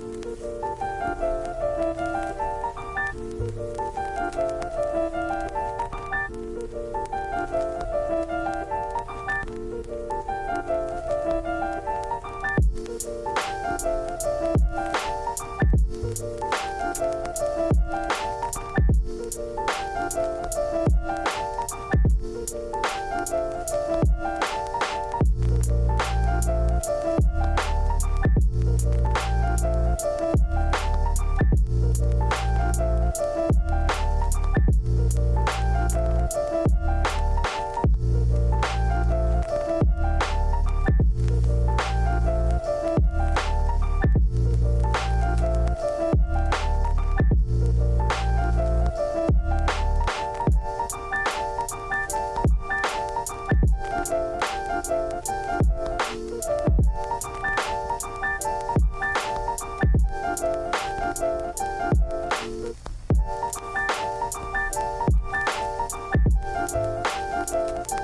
We'll be right back.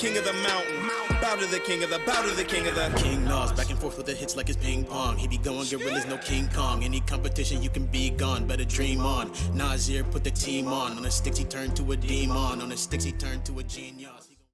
King of the mountain, bow to the king of the, bow to the king of the. King Nas back and forth with the hits like it's ping pong. He be going gorillas, no King Kong. Any competition, you can be gone. Better dream on. Nasir put the team on. On the sticks, he turned to a demon. On the sticks, he turned to a genius.